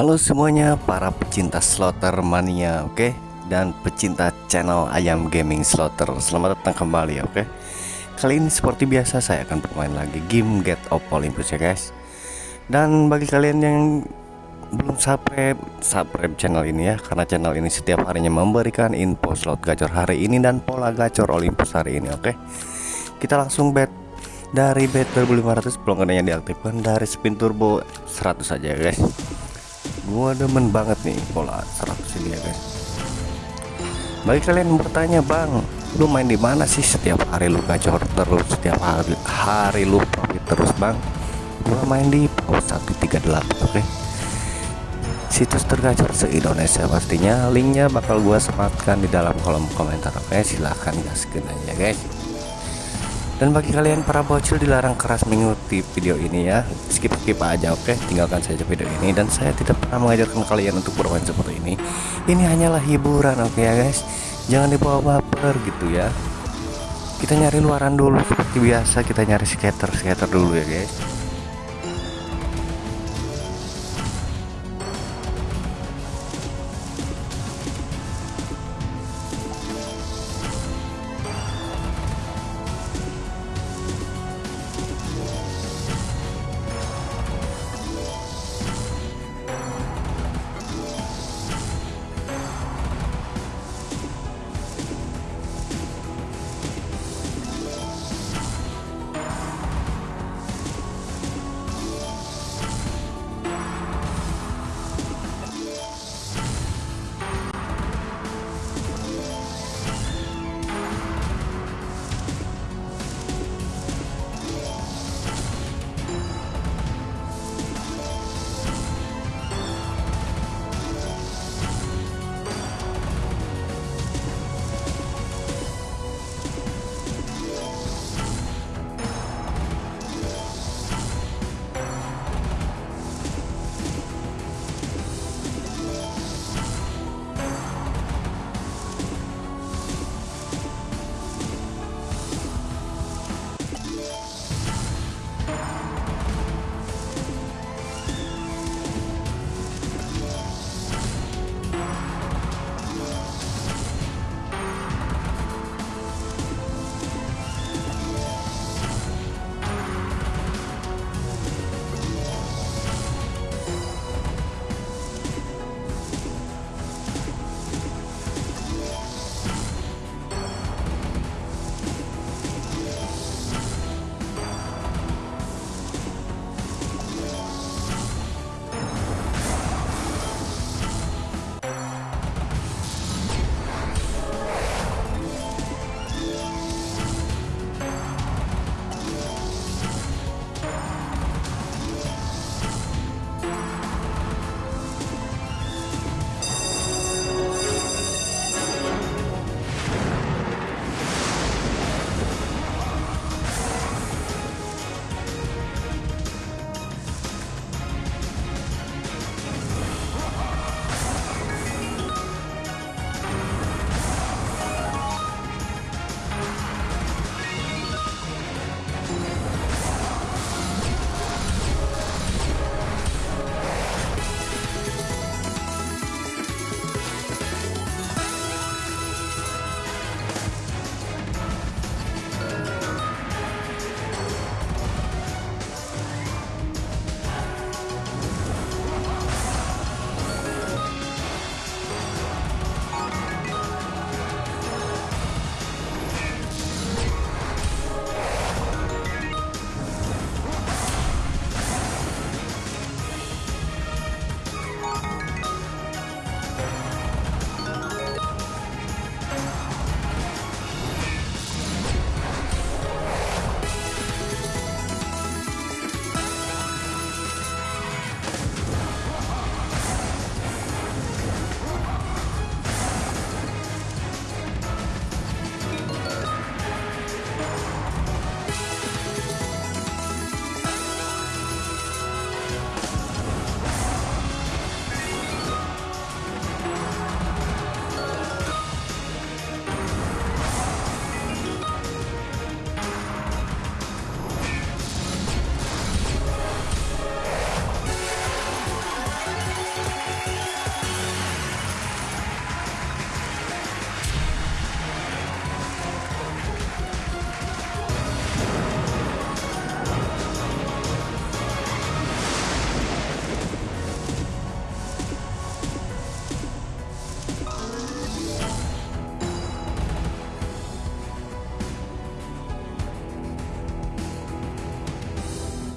Halo semuanya para pecinta slotter mania oke okay? dan pecinta channel ayam gaming slotter selamat datang kembali oke okay? kali ini seperti biasa saya akan bermain lagi game Get of Olympus ya guys dan bagi kalian yang belum subscribe subscribe channel ini ya karena channel ini setiap harinya memberikan info slot gacor hari ini dan pola gacor Olympus hari ini oke okay? kita langsung bet dari bet 2500 pelonggarannya diaktifkan dari spin turbo 100 saja guys gua demen banget nih pola 100 ini ya guys bagi kalian yang bertanya bang lu main di mana sih setiap hari lu gacor terus setiap hari hari lu profit terus bang gua main di paus 138 oke okay? situs tergacor se-Indonesia pastinya linknya bakal gua sematkan di dalam kolom komentar oke okay? silahkan gaskin aja guys dan bagi kalian para bocil dilarang keras mengikuti video ini ya. Skip skip aja oke? Tinggalkan saja video ini. Dan saya tidak pernah mengajarkan kalian untuk bermain seperti ini. Ini hanyalah hiburan oke ya guys? Jangan dibawa baper gitu ya. Kita nyari luaran dulu seperti biasa. Kita nyari skater skater dulu ya guys